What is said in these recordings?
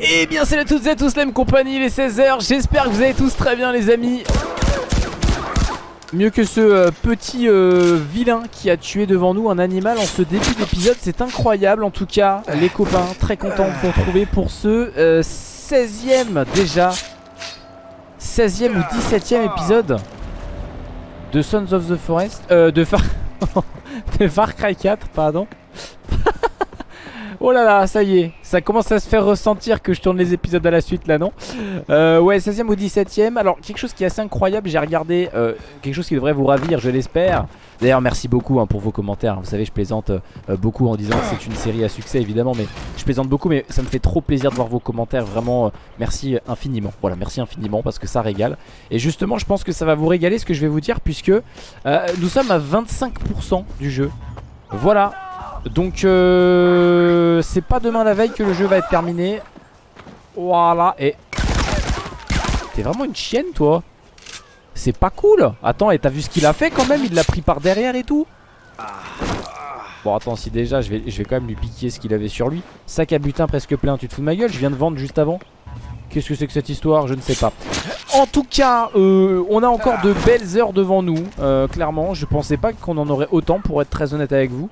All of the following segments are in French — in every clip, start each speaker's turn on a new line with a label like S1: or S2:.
S1: Eh bien salut à toutes et à tous la même compagnie, les 16h J'espère que vous allez tous très bien les amis. Mieux que ce euh, petit euh, vilain qui a tué devant nous un animal en ce début d'épisode C'est incroyable. En tout cas les copains Très content de vous retrouver pour ce 16ème euh, déjà 16ème ou 17ème épisode De Sons of the Forest De Far... de Far Cry 4 pardon Oh là là, ça y est, ça commence à se faire ressentir que je tourne les épisodes à la suite là, non euh, Ouais, 16ème ou 17ème. Alors, quelque chose qui est assez incroyable, j'ai regardé euh, quelque chose qui devrait vous ravir, je l'espère. D'ailleurs, merci beaucoup hein, pour vos commentaires. Vous savez, je plaisante euh, beaucoup en disant que c'est une série à succès, évidemment, mais je plaisante beaucoup, mais ça me fait trop plaisir de voir vos commentaires. Vraiment, merci infiniment. Voilà, merci infiniment parce que ça régale. Et justement, je pense que ça va vous régaler ce que je vais vous dire, puisque nous sommes à 25% du jeu. Voilà, donc euh, c'est pas demain la veille que le jeu va être terminé. Voilà et T'es vraiment une chienne toi. C'est pas cool. Attends et t'as vu ce qu'il a fait quand même? Il l'a pris par derrière et tout. Bon attends si déjà je vais, quand même lui piquer ce qu'il avait sur lui. Sac à butin presque plein Tu te fous de ma gueule? Je viens de vendre juste avant. Qu'est-ce que c'est que cette histoire? Je ne sais pas. En tout cas euh, on a encore de belles heures devant nous euh, Clairement. Je pensais pas qu'on en aurait autant pour être très honnête avec vous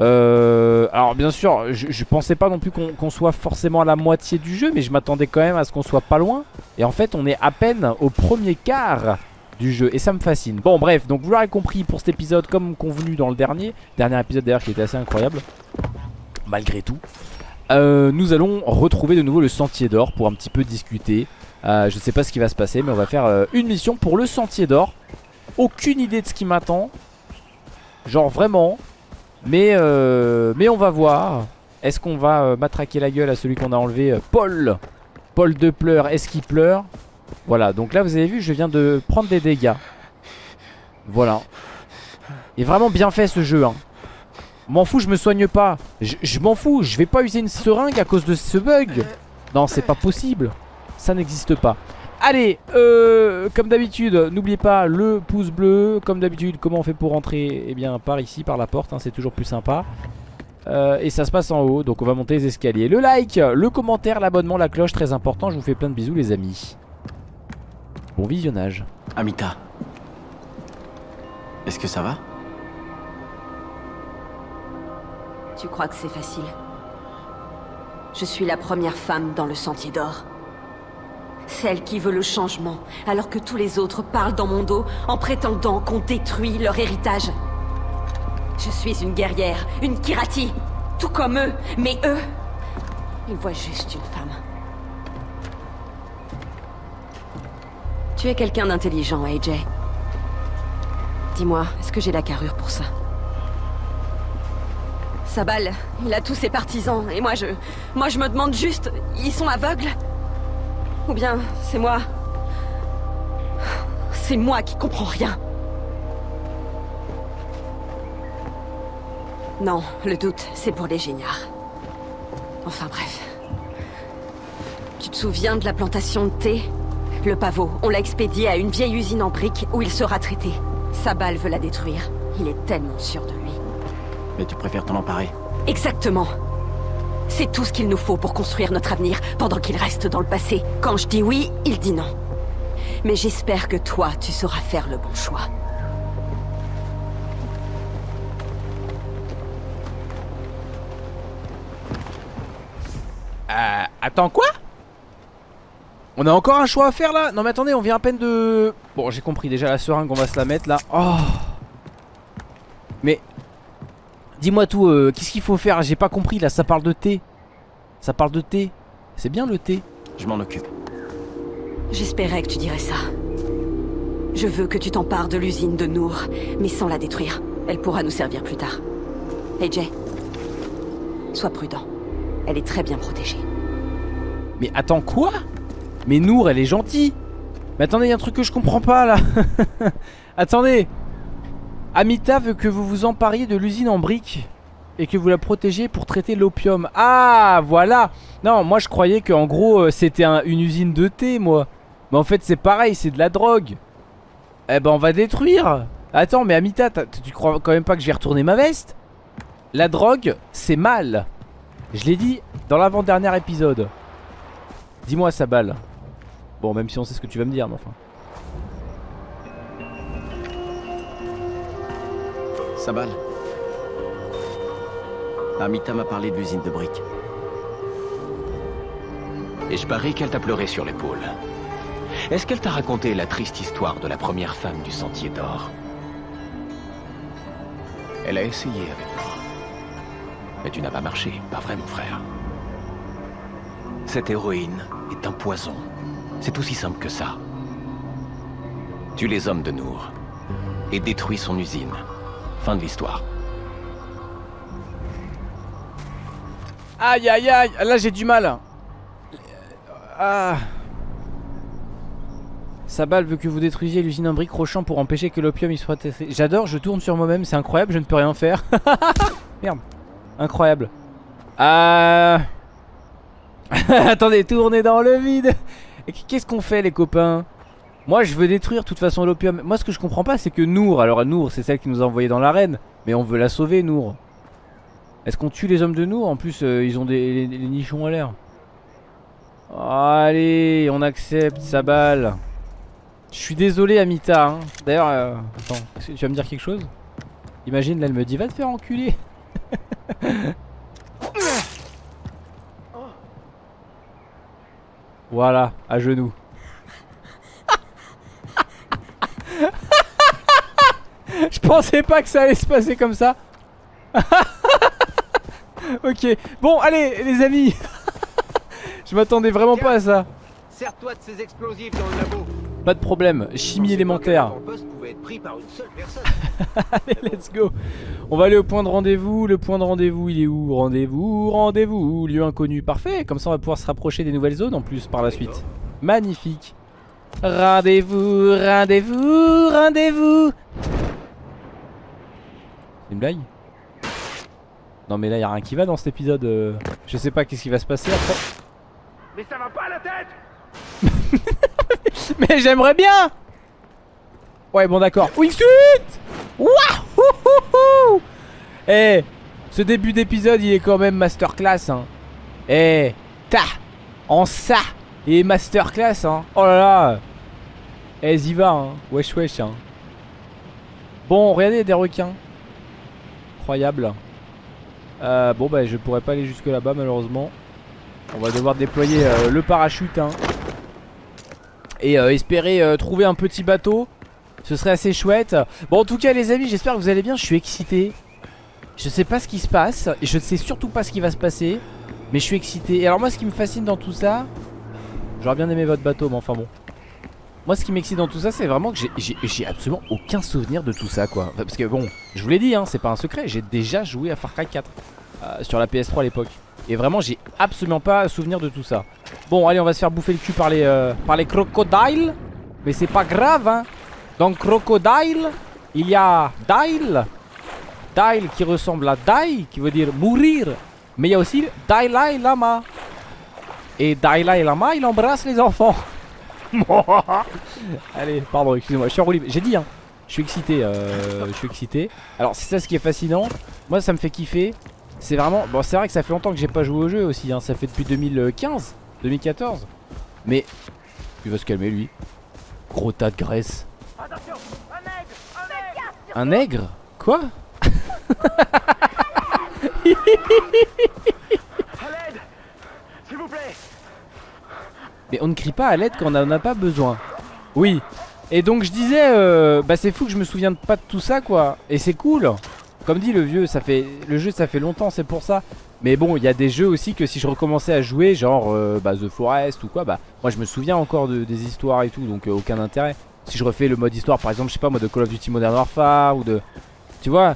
S1: euh, alors bien sûr, je, pensais pas non plus qu'on soit forcément à la moitié du jeu, mais je m'attendais quand même à ce qu'on soit pas loin. Et en fait, on est à peine au premier quart du jeu et ça me fascine. Bon bref, donc vous l'aurez compris pour cet épisode comme convenu dans le dernier, dernier épisode d'ailleurs qui était assez incroyable, malgré tout. Euh, nous allons retrouver de nouveau le sentier d'or pour un petit peu discuter. Euh, je sais pas ce qui va se passer, mais on va faire une mission pour le sentier d'or. Aucune idée de ce qui m'attend. Genre vraiment, mais, euh, mais on va voir. Est-ce qu'on va euh, matraquer la gueule à celui qu'on a enlevé euh, Paul? Paul de pleurs, est-ce qu'il pleure? Voilà, donc là vous avez vu, je viens de prendre des dégâts. Voilà. Il est vraiment bien fait ce jeu. Hein. M'en fous, je me soigne pas. Je, m'en fous, je vais pas user une seringue à cause de ce bug. Non, c'est pas possible. Ça n'existe pas. Allez, euh, comme d'habitude, n'oubliez pas le pouce bleu. Comme d'habitude, comment on fait pour rentrer Eh bien, par ici, par la porte, hein, c'est toujours plus sympa. Euh, et ça se passe en haut, donc on va monter les escaliers. Le like, le commentaire, l'abonnement, la cloche, très important. Je vous fais plein de bisous, les amis. Bon visionnage.
S2: Amita, est-ce que ça va?
S3: Tu crois que c'est facile? Je suis la première femme dans le Sentier d'Or. Celle qui veut le changement, alors que tous les autres parlent dans mon dos en prétendant qu'on détruit leur héritage. Je suis une guerrière, une Kirati, tout comme eux, mais eux, ils voient juste une femme. Tu es quelqu'un d'intelligent, AJ. Dis-moi, est-ce que j'ai la carrure pour ça? Sabal, il a tous ses partisans, et moi je... Moi je me demande juste, ils sont aveugles? Ou bien, c'est moi... C'est moi qui comprends rien. Non, le doute, c'est pour les géniards. Enfin bref. Tu te souviens de la plantation de thé? Le pavot, on l'a expédié à une vieille usine en briques où il sera traité. Sabal veut la détruire. Il est tellement sûr de lui.
S2: Mais tu préfères t'en emparer
S3: Exactement. C'est tout ce qu'il nous faut pour construire notre avenir, pendant qu'il reste dans le passé. Quand je dis oui, il dit non. Mais j'espère que toi, tu sauras faire le bon choix.
S1: Euh, attends quoi? On a encore un choix à faire là? Non mais attendez, on vient à peine de... Bon, j'ai compris déjà la seringue, on va se la mettre là. Oh Mais Dis-moi tout, euh, qu'est-ce qu'il faut faire? J'ai pas compris là, ça parle de thé. Ça parle de thé. C'est bien le thé.
S2: Je m'en occupe.
S3: J'espérais que tu dirais ça. Je veux que tu t'empares de l'usine de Nour, mais sans la détruire. Elle pourra nous servir plus tard. Hey Jay, sois prudent. Elle est très bien protégée.
S1: Mais attends quoi? Mais Nour, elle est gentille. Mais attendez, il y a un truc que je comprends pas là. attendez, Amita veut que vous vous empariez de l'usine en briques et que vous la protégez pour traiter l'opium. Ah, voilà Non, moi je croyais qu'en gros euh, c'était une usine de thé, moi. Mais en fait c'est pareil, c'est de la drogue. Eh ben on va détruire Attends, mais Amita, tu crois quand même pas que je vais retourner ma veste? La drogue, c'est mal. Je l'ai dit dans l'avant-dernier épisode. Dis-moi sa balle. Bon, même si on sait ce que tu vas me dire, mais enfin.
S2: Sabal. Amita m'a parlé de l'usine de briques. Et je parie qu'elle t'a pleuré sur l'épaule. Est-ce qu'elle t'a raconté la triste histoire de la première femme du Sentier d'Or? Elle a essayé avec moi. Mais tu n'as pas marché, pas vrai mon frère Cette héroïne est un poison. C'est aussi simple que ça. Tue les hommes de Nour et détruis son usine. Fin de l'histoire.
S1: Aïe aïe aïe Là j'ai du mal Ah Sabal veut que vous détruisiez l'usine en briques Rochant pour empêcher que l'opium y soit testé. J'adore, je tourne sur moi-même, c'est incroyable, je ne peux rien faire. Merde. Incroyable. Euh... Attendez, tournez dans le vide. Qu'est-ce qu'on fait les copains? Moi je veux détruire de toute façon l'opium. Moi ce que je comprends pas c'est que Nour, alors Nour c'est celle qui nous a envoyé dans l'arène, mais on veut la sauver Nour. Est-ce qu'on tue les hommes de Nour? En plus euh, ils ont des nichons à l'air. Allez, on accepte sa balle. Je suis désolé Amita. Hein. D'ailleurs, euh, attends, tu vas me dire quelque chose? Imagine là elle me dit va te faire enculer. Voilà, à genoux. Je pensais pas que ça allait se passer comme ça. ok, bon, allez, les amis. Je m'attendais vraiment pas à ça.
S4: Sers-toi de ces explosifs dans le labo.
S1: Pas de problème, chimie élémentaire. Allez, let's go. On va aller au point de rendez-vous. Le point de rendez-vous, il est où? Rendez-vous, rendez-vous. Lieu inconnu, parfait. Comme ça, on va pouvoir se rapprocher des nouvelles zones en plus par la suite. Magnifique. Rendez-vous, rendez-vous, rendez-vous. C'est une blague Non, mais là, il a rien qui va dans cet épisode. euh. Je sais pas qu'est-ce qui va se passer après.
S4: Mais ça va pas la tête
S1: Mais j'aimerais bien Ouais bon d'accord Wingsuit Wouhou Eh Ce début d'épisode il est quand même masterclass hein Eh Ta En ça Il est masterclass hein Oh là là Eh y va hein Wesh wesh hein Bon regardez y des requins Incroyable euh, Bon bah je pourrais pas aller jusque là-bas malheureusement On va devoir déployer euh, le parachute hein et euh, espérer trouver un petit bateau. Ce serait assez chouette. Bon, en tout cas, les amis, j'espère que vous allez bien. Je suis excité. Je sais pas ce qui se passe. Et je ne sais surtout pas ce qui va se passer. Mais je suis excité. Et alors, moi, ce qui me fascine dans tout ça. J'aurais bien aimé votre bateau, mais enfin bon. Moi, ce qui m'excite dans tout ça, c'est vraiment que j'ai- absolument aucun souvenir de tout ça, quoi. Parce que bon, je vous l'ai dit, hein, c'est pas un secret. J'ai déjà joué à Far Cry 4 euh, sur la PS3 à l'époque. Et vraiment, j'ai absolument pas souvenir de tout ça. Bon, allez, on va se faire bouffer le cul par les, euh, par les crocodiles. Mais c'est pas grave, hein. Dans crocodile, il y a Dile. Dile qui ressemble à Die, qui veut dire mourir. Mais il y a aussi Dalai Lama. Et Dalai Lama, il embrasse les enfants. Allez, pardon, excusez-moi, je suis en libre. J'ai dit, hein. Je suis excité, euh, je suis excité. Alors, c'est ça ce qui est fascinant. Moi, ça me fait kiffer. C'est vraiment. Bon, c'est vrai que ça fait longtemps que j'ai pas joué au jeu aussi. Hein. Ça fait depuis 2015, 2014. Mais. Il va se calmer, lui. Gros tas de graisse. Un nègre Quoi
S4: À l'aide S'il vous plaît
S1: Mais on ne crie pas à l'aide quand on en a pas besoin. Oui. Et donc je disais, euh, bah c'est fou que je me souvienne pas de tout ça quoi. Et c'est cool. Comme dit le vieux, ça fait le jeu ça fait longtemps, c'est pour ça. Mais bon, il y a des jeux aussi que si je recommençais à jouer, genre euh, bah, The Forest ou quoi, bah moi je me souviens encore de, des histoires et tout, donc euh, aucun intérêt. Si je refais le mode histoire, par exemple, je sais pas moi de Call of Duty Modern Warfare ou de, tu vois,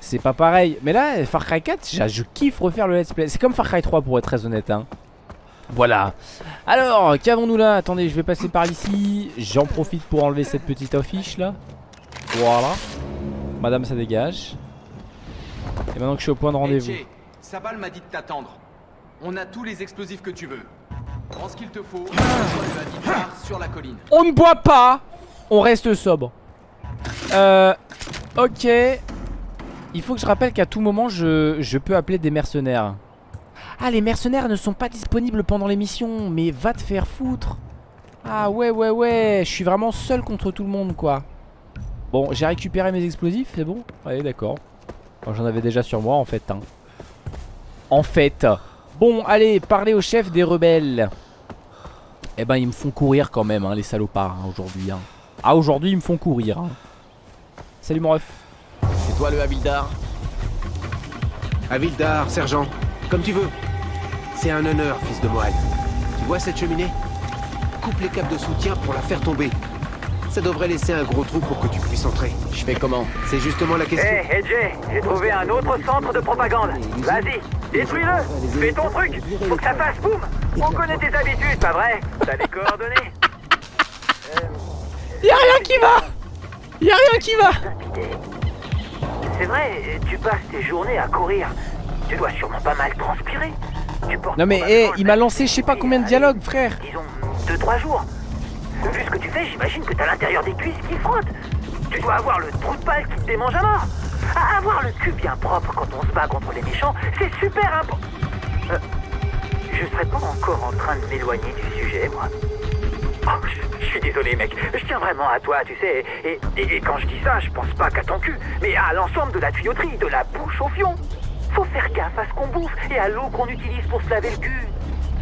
S1: c'est pas pareil. Mais là, Far Cry 4, je, je kiffe refaire le let's play. C'est comme Far Cry 3 pour être très honnête. Hein. Voilà. Alors, qu'avons-nous là? Attendez, je vais passer par ici. J'en profite pour enlever cette petite affiche là. Voilà. Madame, ça dégage. Et maintenant que je suis au point de rendez-vous.
S5: Hey, Jay, Sabal m'a dit de t'attendre. On a tous les explosifs que tu veux. Prends ce qu'il te faut. Hadidar sur la colline.
S1: On ne boit pas On reste sobre. Euh. Ok. Il faut que je rappelle qu'à tout moment, je, je peux appeler des mercenaires. Ah, les mercenaires ne sont pas disponibles pendant l'émission. Mais va te faire foutre. Ah ouais, ouais, ouais. Je suis vraiment seul contre tout le monde, quoi. Bon, j'ai récupéré mes explosifs, c'est bon Allez, d'accord. J'en avais déjà sur moi, en fait. hein. En fait. Bon, allez, parlez au chef des rebelles. Eh ben, ils me font courir quand même, hein, les salopards, hein, aujourd'hui. hein. Ah, aujourd'hui, ils me font courir. hein. Salut, mon ref.
S2: C'est toi le Havildar
S6: Avildar, sergent, comme tu veux. C'est un honneur, fils de Moed. Tu vois cette cheminée? Coupe les câbles de soutien pour la faire tomber. Ça devrait laisser un gros trou pour que tu puisses entrer.
S2: Je fais comment?
S6: C'est justement la question.
S4: Hé, Edge, j'ai trouvé un autre centre de propagande. Vas-y, détruis-le. Fais ton truc. Faut que ça fasse boum. On connaît tes habitudes, pas vrai? T'as des coordonnées
S1: Y'a rien qui va Y'a rien qui va
S4: C'est vrai, tu passes tes journées à courir. Tu dois sûrement pas mal transpirer.
S1: Non mais,
S4: probablement
S1: eh, il m'a lancé je sais pas combien de dialogues, frère.
S4: Disons, deux, trois jours. Vu ce que tu fais, j'imagine que t'as l'intérieur des cuisses qui frotte. Tu dois avoir le trou de balle qui te démange à mort. À avoir le cul bien propre quand on se bat contre les méchants, c'est super important. Euh, je serais pas encore en train de m'éloigner du sujet, moi. Oh, je, je suis désolé, mec. Je tiens vraiment à toi, tu sais. Et, et- et quand je dis ça, je pense pas qu'à ton cul, mais à l'ensemble de la tuyauterie, de la bouche au fion. Faut faire gaffe à ce qu'on bouffe et à l'eau qu'on utilise pour se laver le cul.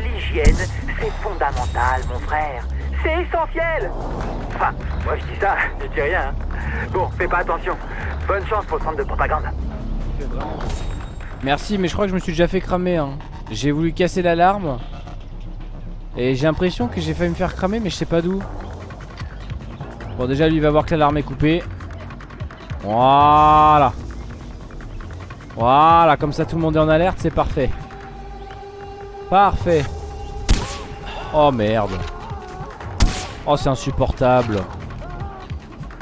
S4: L'hygiène, c'est fondamental, mon frère. C'est essentiel. Enfin, moi je dis ça, je dis rien. hein. Bon, fais pas attention. Bonne chance pour le centre de propagande.
S1: Merci, mais je crois que je me suis déjà fait cramer. hein. J'ai voulu casser l'alarme. Et j'ai l'impression que j'ai failli me faire cramer, mais je sais pas d'où. Bon, déjà, lui va voir que l'alarme est coupée. Voilà. Voilà, comme ça tout le monde est en alerte, c'est parfait. Parfait. Oh merde. Oh, c'est insupportable.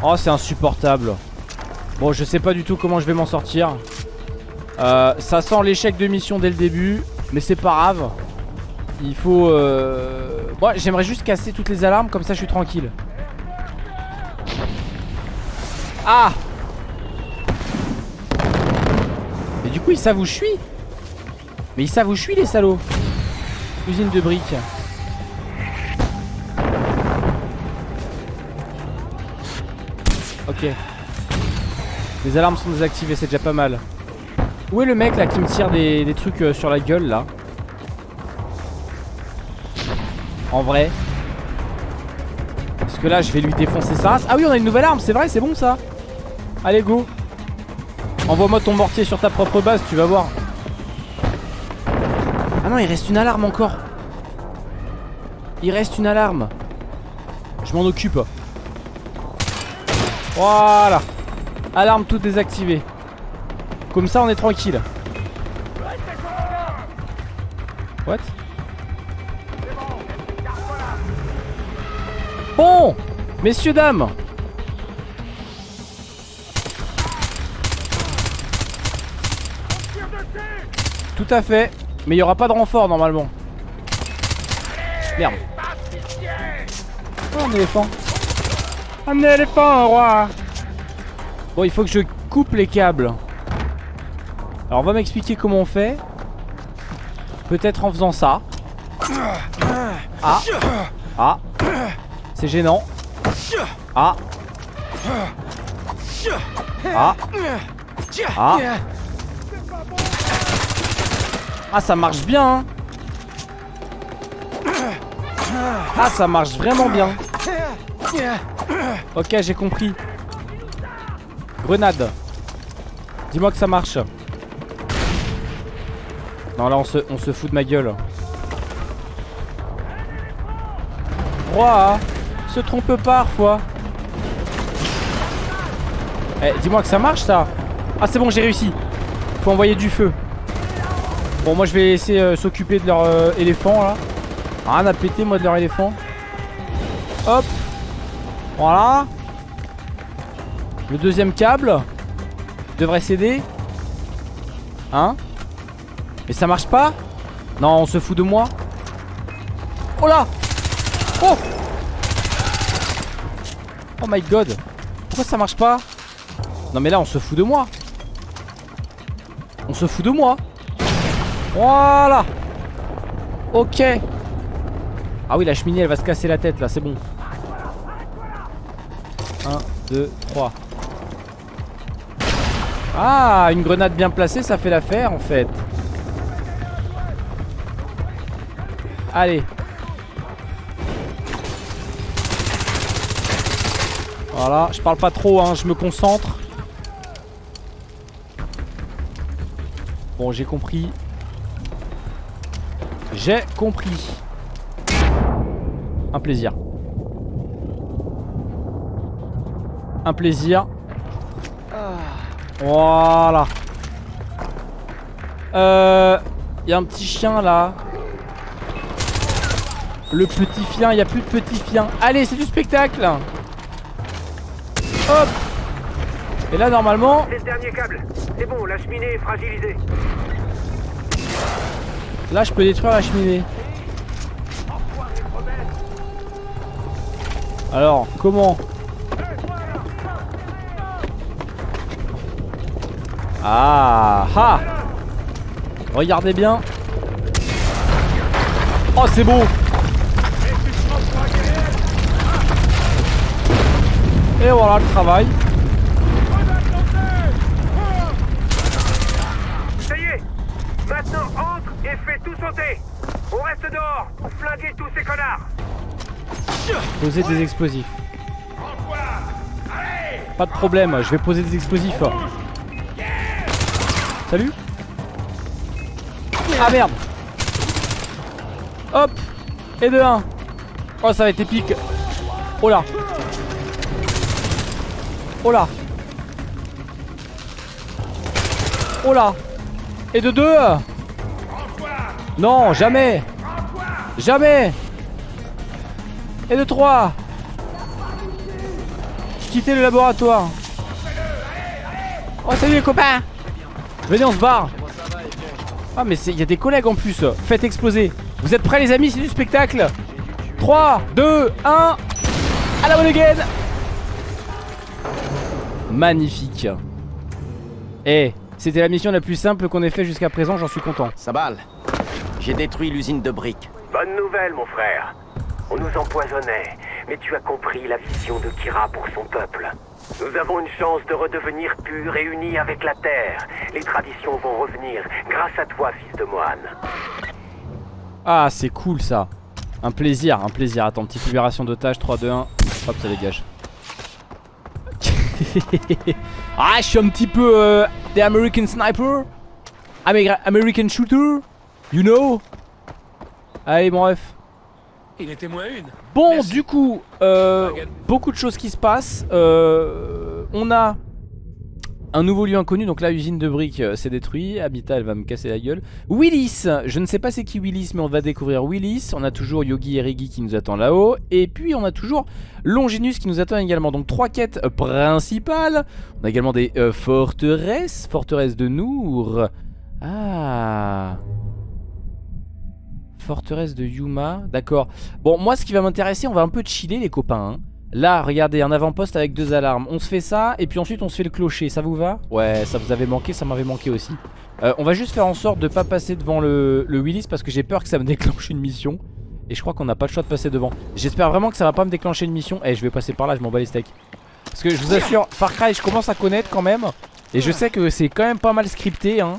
S1: Oh, c'est insupportable. Bon, je sais pas du tout comment je vais m'en sortir. Euh, ça sent l'échec de mission dès le début, mais c'est pas grave. Il faut... Euh... Moi, j'aimerais juste casser toutes les alarmes, comme ça je suis tranquille. Ah Mais du coup, ils savent où je suis. Mais ils savent où je suis, les salauds. Usine de briques. Ok. Les alarmes sont désactivées, c'est déjà pas mal. Où est le mec là qui me tire des, trucs euh, sur la gueule là? En vrai. Parce que là je vais lui défoncer race. Ah oui on a une nouvelle arme c'est vrai c'est bon ça. Allez go Envoie-moi ton mortier sur ta propre base tu vas voir. Ah non il reste une alarme encore. Il reste une alarme. Je m'en occupe. Voilà. Alarme toute désactivée. Comme ça on est tranquille. What? Bon Messieurs dames Tout à fait. Mais il n'y aura pas de renfort normalement. Merde. Oh un éléphant. Un éléphant roi. Bon il faut que je coupe les câbles. Alors on va m'expliquer comment on fait. Peut-être en faisant ça. Ah. Ah. C'est gênant. Ah. Ah. Ah Ah ça marche bien hein. Ah ça marche vraiment bien. Ok j'ai compris. Grenade. Dis-moi que ça marche. Non là on se, on se fout de ma gueule. Roi Se trompe parfois Eh dis-moi que ça marche ça. Ah c'est bon j'ai réussi. Faut envoyer du feu Bon moi je vais laisser euh, s'occuper de leur euh, éléphant là. Rien à péter moi de leur éléphant. Hop. Voilà. Le deuxième câble Devrait céder. Hein? Mais ça marche pas? Non on se fout de moi. Oh là! Oh! Oh my god! Pourquoi ça marche pas? Non mais là on se fout de moi. On se fout de moi Voilà. Ok. Ah oui la cheminée elle va se casser la tête là c'est bon. 1, 2, 3 Ah une grenade bien placée ça fait l'affaire en fait. Allez. Voilà je parle pas trop hein je me concentre. Bon j'ai compris J'ai compris. Un plaisir. Un plaisir. Voilà. Euh... Il y a un petit chien là. Le petit chien, il n'y a plus de petit chien. Allez c'est du spectacle. Hop. Et là normalement
S7: C'est le dernier câble. C'est bon, la cheminée est fragilisée.
S1: Là je peux détruire la cheminée. Alors comment Ah ah. Regardez bien. Oh c'est beau. Et voilà le travail
S7: Ça y est Maintenant entre et fais tout sauter On reste
S1: Poser des explosifs. Pas de problème, je vais poser des explosifs Salut. Ah merde. Hop. Et de 1 Oh ça va être épique. Oh là. Oh là. Oh là. Et de 2 Non jamais Jamais. Et de 3 Quittez le laboratoire. Oh salut les copains. Venez on se barre. Ah mais il y a des collègues en plus. Faites exploser. Vous êtes prêts les amis? C'est du spectacle. 3, 2, 1 À la bonne again. Magnifique. Eh C'était la mission la plus simple qu'on ait fait jusqu'à présent J'en suis content.
S2: Sabal, j'ai détruit l'usine de briques.
S7: Bonne nouvelle, mon frère. On nous empoisonnait, mais tu as compris la vision de Kira pour son peuple. Nous avons une chance de redevenir purs et unis avec la Terre. Les traditions vont revenir grâce à toi, fils de moine.
S1: Ah c'est cool ça Un plaisir, un plaisir Attends, petite libération d'otage 3, 2, 1 Hop ça dégage Ah je suis un petit peu euh, The American Sniper Ameri- American Shooter You know? Allez bon bref
S5: Il était moins une.
S1: Bon
S5: Merci.
S1: du coup euh, Beaucoup de choses qui se passent. Euh, On a un nouveau lieu inconnu, donc là usine de briques euh, c'est détruit, Habitat elle va me casser la gueule. Willis, je ne sais pas c'est qui Willis mais on va découvrir Willis. On a toujours Yogi et Rigi qui nous attend là-haut. Et puis on a toujours Longinus qui nous attend également. Donc trois quêtes principales. On a également des forteresses. Forteresse de Nour. Ah Forteresse de Yuma, d'accord. Bon moi ce qui va m'intéresser on va un peu chiller les copains hein. Là regardez un avant-poste avec deux alarmes. On se fait ça et puis ensuite on se fait le clocher. Ça vous va? Ouais ça vous avait manqué ça m'avait manqué aussi. Euh, On va juste faire en sorte de pas passer devant le, Willis Parce que j'ai peur que ça me déclenche une mission. Et je crois qu'on n'a pas le choix de passer devant. J'espère vraiment que ça va pas me déclencher une mission. Eh je vais passer par là je m'en bats les steaks. Parce que je vous assure Far Cry je commence à connaître quand même. Et je sais que c'est quand même pas mal scripté hein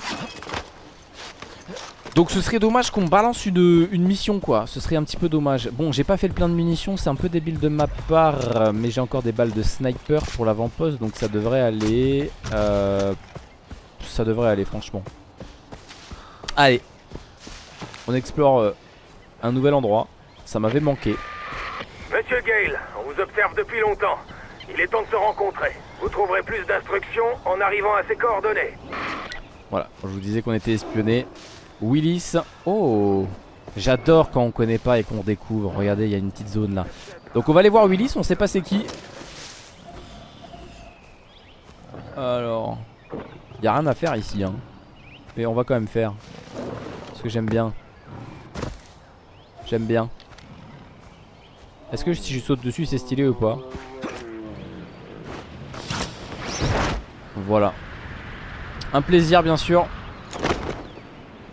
S1: donc ce serait dommage qu'on balance une, une mission quoi. Ce serait un petit peu dommage. Bon j'ai pas fait le plein de munitions C'est un peu débile de ma part euh, Mais j'ai encore des balles de sniper pour l'avant-poste Donc ça devrait aller euh, Ça devrait aller franchement. Allez. On explore euh, un nouvel endroit. Ça m'avait manqué.
S7: Monsieur Gale, on vous observe depuis longtemps. Il est temps de se rencontrer. Vous trouverez plus d'instructions en arrivant à ces coordonnées.
S1: Voilà je vous disais qu'on était espionnés Willis. Oh J'adore quand on connaît pas et qu'on découvre. Regardez il y a une petite zone là. Donc on va aller voir Willis on sait pas c'est qui. Alors Il a rien à faire ici hein. Mais on va quand même faire. Parce que j'aime bien. J'aime bien. Est-ce que si je saute dessus c'est stylé ou pas? Voilà. Un plaisir bien sûr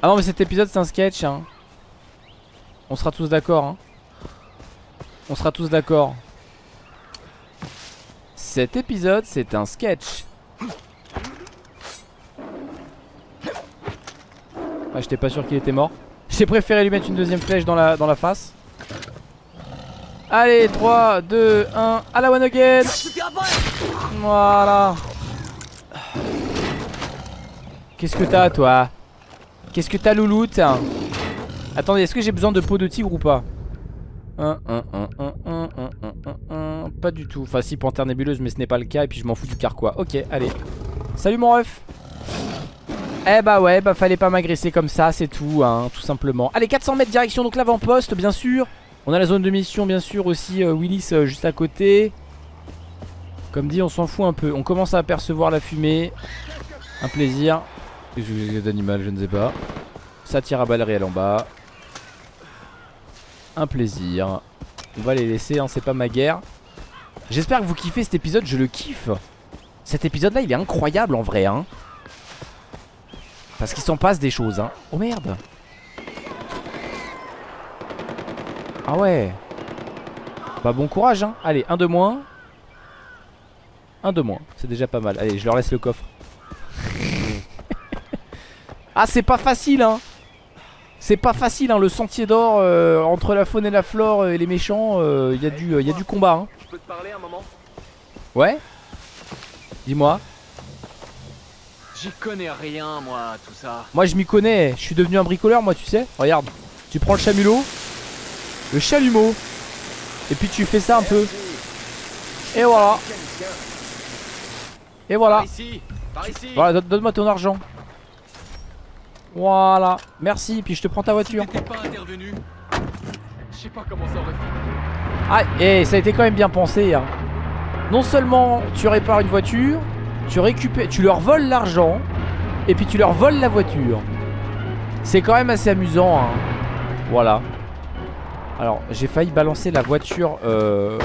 S1: Ah non mais cet épisode c'est un sketch hein. On sera tous d'accord hein. On sera tous d'accord. Cet épisode c'est un sketch. Ah j'étais pas sûr qu'il était mort. J'ai préféré lui mettre une deuxième flèche dans la, dans la face. Allez 3, 2, 1 À la one again. Voilà. Qu'est-ce que t'as toi? Qu'est-ce que t'as, louloute Attendez, est-ce que j'ai besoin de peau de tigre ou pas Pas du tout. Enfin, si, panthère nébuleuse, mais ce n'est pas le cas. Et puis, je m'en fous du carquois. Ok, allez. Salut, mon ref. Eh bah ouais, bah fallait pas m'agresser comme ça, c'est tout, hein, tout simplement. Allez, 400 mètres direction, donc l'avant-poste, bien sûr. On a la zone de mission, bien sûr, aussi euh, Willis euh, juste à côté. Comme dit, on s'en fout un peu. On commence à apercevoir la fumée. Un plaisir. Qu'est-ce que je ne sais pas. Ça tire à balles réelles en bas. Un plaisir. On va les laisser hein, c'est pas ma guerre. J'espère que vous kiffez cet épisode je le kiffe. Cet épisode là il est incroyable en vrai hein. Parce qu'il s'en passe des choses hein. Oh merde. Ah ouais. Bah bon courage hein. Allez un de moins. Un de moins C'est déjà pas mal. Allez je leur laisse le coffre Ah c'est pas facile hein. C'est pas facile hein le sentier d'or euh, Entre la faune et la flore et les méchants Il euh, y, a du, euh, y a du combat hein.
S5: Je peux te parler un moment?
S1: Ouais. Dis-moi.
S5: J'y connais rien, moi, tout ça.
S1: Moi je m'y connais. Je suis devenu un bricoleur moi tu sais. Regarde. Tu prends le chamelot Le chalumeau. Et puis tu fais ça un peu. Et voilà. Et voilà.
S5: Par ici, par ici.
S1: Voilà donne- donne-moi ton argent Voilà Merci puis je te prends ta voiture
S5: Si pas intervenu, je sais pas comment ça aurait fini.
S1: Ah, et ça a été quand même bien pensé. hein. Non seulement tu répares une voiture, tu récupères, tu leur voles l'argent, et puis tu leur voles la voiture. C'est quand même assez amusant. hein. Voilà. Alors, j'ai failli balancer la voiture euh,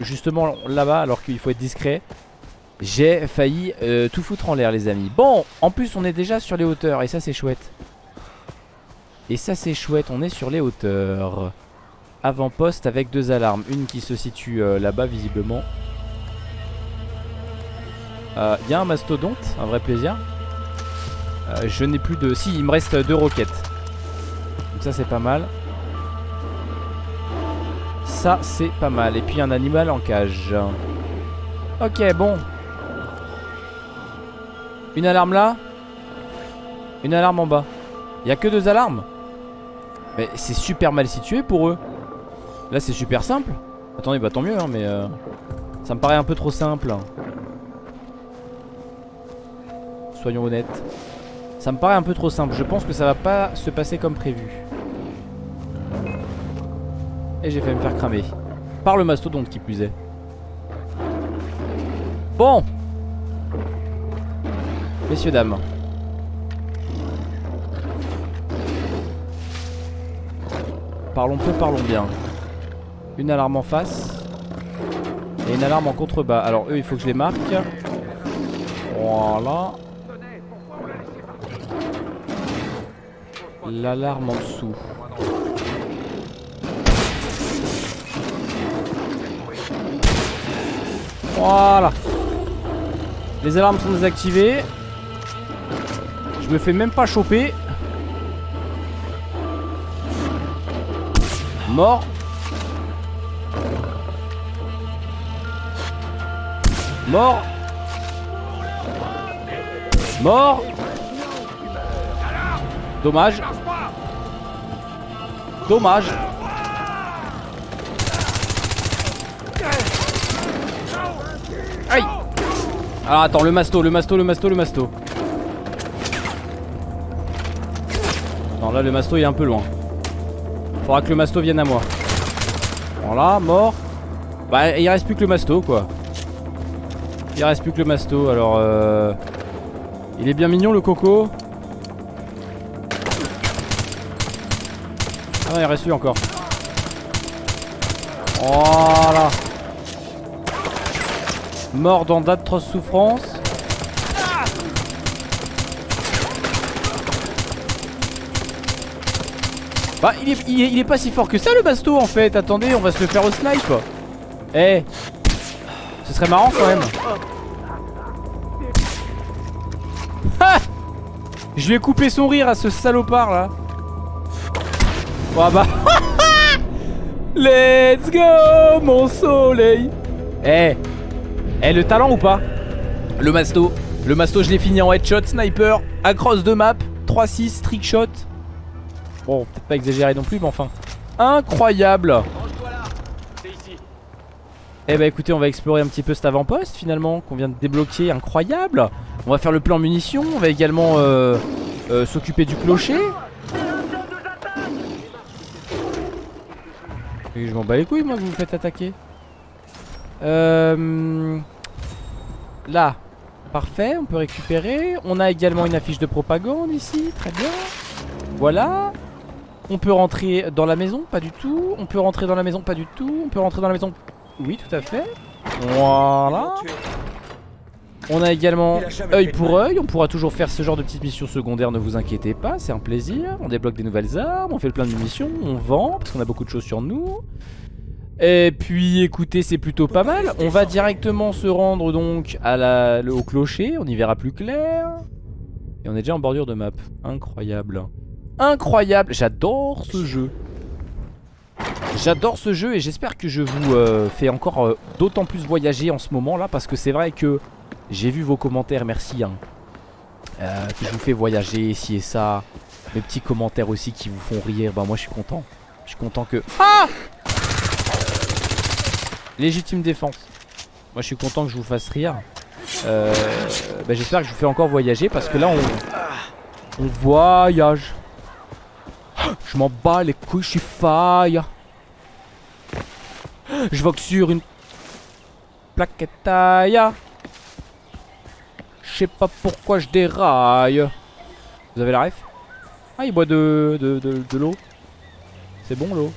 S1: justement là-bas, alors qu'il faut être discret. J'ai failli euh, tout foutre en l'air, les amis. Bon, en plus, on est déjà sur les hauteurs, et ça, c'est chouette. Et ça, c'est chouette, on est sur les hauteurs. Avant-poste avec deux alarmes. Une qui se situe euh, là-bas visiblement. Il y a un mastodonte, un vrai plaisir. Euh, je n'ai plus de... Si, il me reste deux roquettes. Donc ça c'est pas mal. Ça c'est pas mal. Et puis un animal en cage. Ok, bon. Une alarme là. Une alarme en bas. Il a que deux alarmes Mais c'est super mal situé pour eux. Là c'est super simple Attendez bah tant mieux hein, mais euh, Ça me paraît un peu trop simple Soyons honnêtes Ça me paraît un peu trop simple Je pense que ça va pas se passer comme prévu Et j'ai fait me faire cramer Par le mastodonte qui plus Bon Messieurs dames. Parlons peu, parlons bien. Une alarme en face Et une alarme en contrebas. Alors eux il faut que je les marque. Voilà. L'alarme en dessous. Voilà. Les alarmes sont désactivées Je me fais même pas choper. Mort. Mort. Mort. Dommage. Dommage. Aïe. Alors attends le masto, le masto, le masto, le masto le masto est un peu loin. Faudra que le masto vienne à moi. Voilà mort. Bah il reste plus que le masto quoi. Il reste plus que le masto alors euh... Il est bien mignon le coco. Ah non il reste lui encore. Voilà. Mort dans d'atroces souffrances Bah il est, pas si fort que ça le basto en fait. Attendez on va se le faire au snipe. Eh Ce serait marrant quand même. Ah Je lui ai coupé son rire à ce salopard là. Oh bah. Let's go mon soleil. Eh Eh le talent ou pas Le masto. Le masto je l'ai fini en headshot sniper Across de map 3-6 trickshot Bon peut-être pas exagéré non plus mais enfin. Incroyable. Eh bah écoutez on va explorer un petit peu cet avant-poste finalement Qu'on vient de débloquer. Incroyable. On va faire le plan munitions. On va également euh, euh, s'occuper du clocher. Je m'en bats les couilles moi que vous vous faites attaquer. Euh, Là. Parfait on peut récupérer. On a également une affiche de propagande ici. Très bien. Voilà On peut rentrer dans la maison Pas du tout On peut rentrer dans la maison Pas du tout On peut rentrer dans la maison Oui tout à fait Voilà on a également œil pour œil, on pourra toujours faire ce genre de petites missions secondaires, ne vous inquiétez pas, c'est un plaisir. On débloque des nouvelles armes, on fait le plein de munitions, on vend, parce qu'on a beaucoup de choses sur nous. Et puis écoutez, c'est plutôt pas mal. On va directement se rendre donc à la, le- au clocher, on y verra plus clair. Et on est déjà en bordure de map. Incroyable. Incroyable, j'adore ce jeu. J'adore ce jeu et j'espère que je vous euh, fais encore euh, d'autant plus voyager en ce moment là parce que c'est vrai que j'ai vu vos commentaires, merci hein, euh, que je vous fais voyager, ci et ça. Mes petits commentaires aussi qui vous font rire, bah moi je suis content. Je suis content que... Ah Légitime défense. Moi je suis content que je vous fasse rire. Bah, J'espère que je vous fais encore voyager parce que là on, on voyage. Je m'en bats les couilles, je suis faille. Je vogue sur une plaquette taille. Je sais pas pourquoi je déraille. Vous avez la ref? Ah, il boit de, de, de, de l'eau. C'est bon l'eau.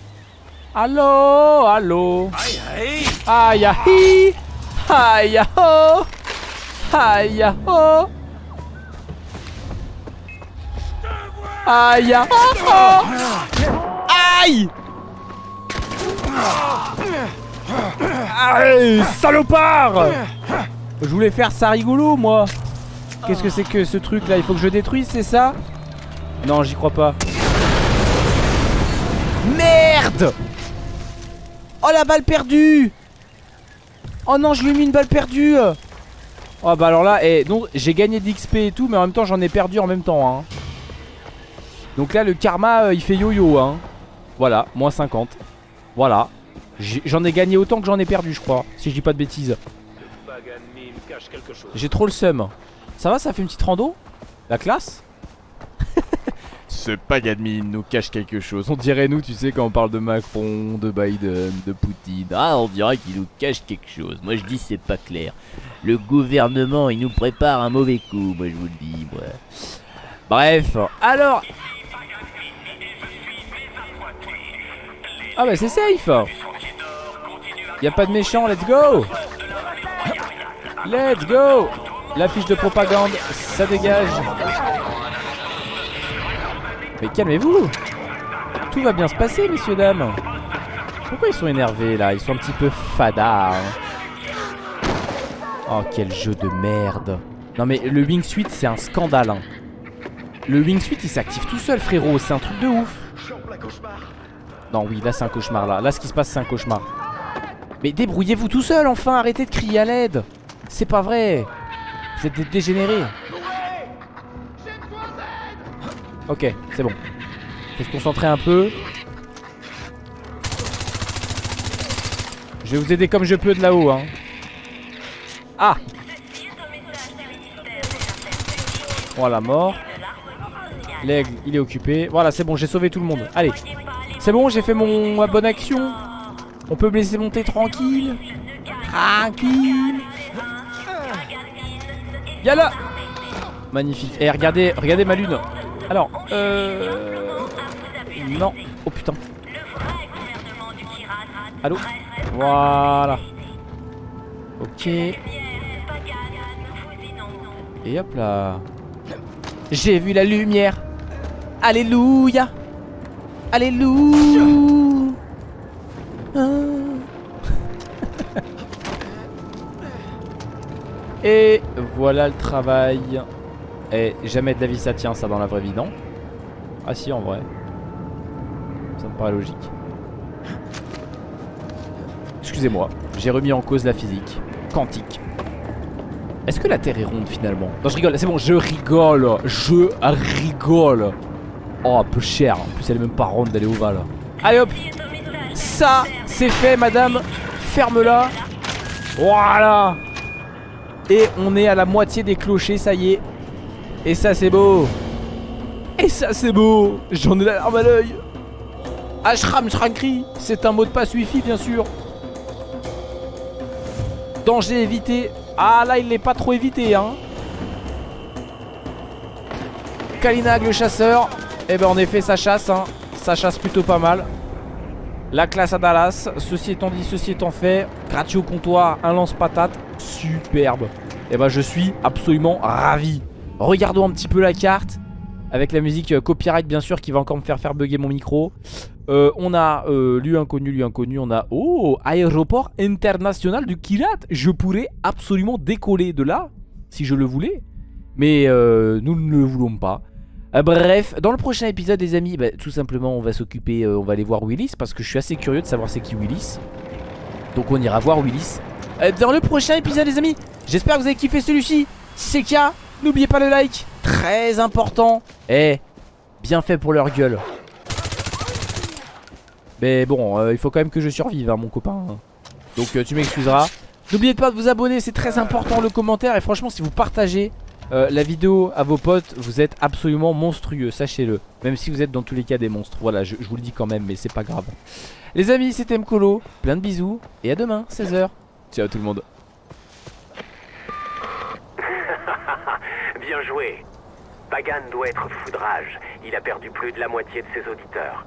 S1: Allô, allô. Aïe, aïe. Aïe, aïe. Aïe, aïe, Aïe, aïe. Aïe. Aïe, salopard Je voulais faire ça rigolo, moi Qu'est-ce que c'est que ce truc là Il faut que je détruise, c'est ça? Non, j'y crois pas. Merde Oh la balle perdue Oh non, je lui ai mis une balle perdue Oh bah alors là, eh, donc j'ai gagné d'XP et tout, mais en même temps j'en ai perdu en même temps. Hein. Donc là, le karma, euh, il fait yo-yo. Hein. Voilà, moins 50. Voilà. J'en ai gagné autant que j'en ai perdu, je crois, si je dis pas de bêtises. J'ai trop le seum. Ça va, ça fait une petite rando? La classe? Ce pagadmin nous cache quelque chose. On dirait nous, tu sais, quand on parle de Macron, de Biden, de Poutine. Ah, on dirait qu'il nous cache quelque chose. Moi, je dis c'est pas clair. Le gouvernement, il nous prépare un mauvais coup. Moi, je vous le dis. Bref, alors. Ah bah c'est safe y a pas de méchant, let's go Let's go L'affiche de propagande, ça dégage. Mais calmez-vous Tout va bien se passer, messieurs, dames. Pourquoi ils sont énervés, là? Ils sont un petit peu fadas. hein. Oh, quel jeu de merde. Non, mais le wingsuit, c'est un scandale. hein. Le wingsuit, il s'active tout seul, frérot. C'est un truc de ouf. Non, oui, là, c'est un cauchemar, là. Là, ce qui se passe, c'est un cauchemar. Mais débrouillez-vous tout seul, enfin. Arrêtez de crier à l'aide. C'est pas vrai. Vous êtes des dégénérés. Ok, c'est bon. Faut se concentrer un peu. Je vais vous aider comme je peux de là-haut. Hein. Ah Voilà, mort. L'aigle, il est occupé. Voilà, c'est bon, j'ai sauvé tout le monde. Allez. C'est bon, j'ai fait mon ma bonne action. On peut me laisser monter tranquille. Tranquille. Y'a là Magnifique. Et regardez, regardez ma lune. Alors, euh... Non. Oh putain. Allô? Voilà. Ok. Et hop là. J'ai vu la lumière. Alléluia. Alléluia. Et voilà le travail. Et jamais de la vie ça tient ça dans la vraie vie, non? Ah si en vrai. Ça me paraît logique. Excusez-moi, j'ai remis en cause la physique quantique. Est-ce que la Terre est ronde finalement? Non je rigole, c'est bon, je rigole Je rigole Oh un peu cher, en plus elle est même pas ronde, elle est ovale. Allez hop. Ça c'est fait madame. Ferme-la. Voilà. Et on est à la moitié des clochers, ça y est. Et ça c'est beau. Et ça c'est beau. J'en ai la larme à l'œil. Ashram Shrankri C'est un mot de passe wifi bien sûr. Danger évité. Ah là il n'est pas trop évité hein. Kalinag le chasseur Et eh ben en effet ça chasse hein. Ça chasse plutôt pas mal. La classe à Dallas. Ceci étant dit ceci étant fait Gratuit au comptoir Un lance-patate. Superbe. Et eh ben je suis absolument ravi. Regardons un petit peu la carte. Avec la musique euh, copyright bien sûr Qui va encore me faire faire bugger mon micro. Euh, on a euh, lieu inconnu, lieu inconnu, on a... Oh, aéroport international du Kirat. Je pourrais absolument décoller de là, si je le voulais. Mais euh, nous ne le voulons pas. Euh, bref, dans le prochain épisode les amis, bah, tout simplement on va s'occuper, on va aller voir Willis. Parce que je suis assez curieux de savoir c'est qui Willis. Donc on ira voir Willis. dans le prochain épisode les amis, j'espère que vous avez kiffé celui-ci. Si c'est le cas, n'oubliez pas le like, très important. Eh, bien fait pour leur gueule. Mais bon, euh, il faut quand même que je survive, hein, mon copain. Donc euh, tu m'excuseras. N'oubliez pas de vous abonner, c'est très important le commentaire. Et franchement, si vous partagez euh, la vidéo à vos potes, vous êtes absolument monstrueux, sachez-le. Même si vous êtes dans tous les cas des monstres. Voilà, je, je vous le dis quand même, mais c'est pas grave. Les amis, c'était Mkolo. Plein de bisous. Et à demain, 16h. Ciao tout le monde.
S4: Bien joué. Pagan doit être foudrage. Il a perdu plus de la moitié de ses auditeurs.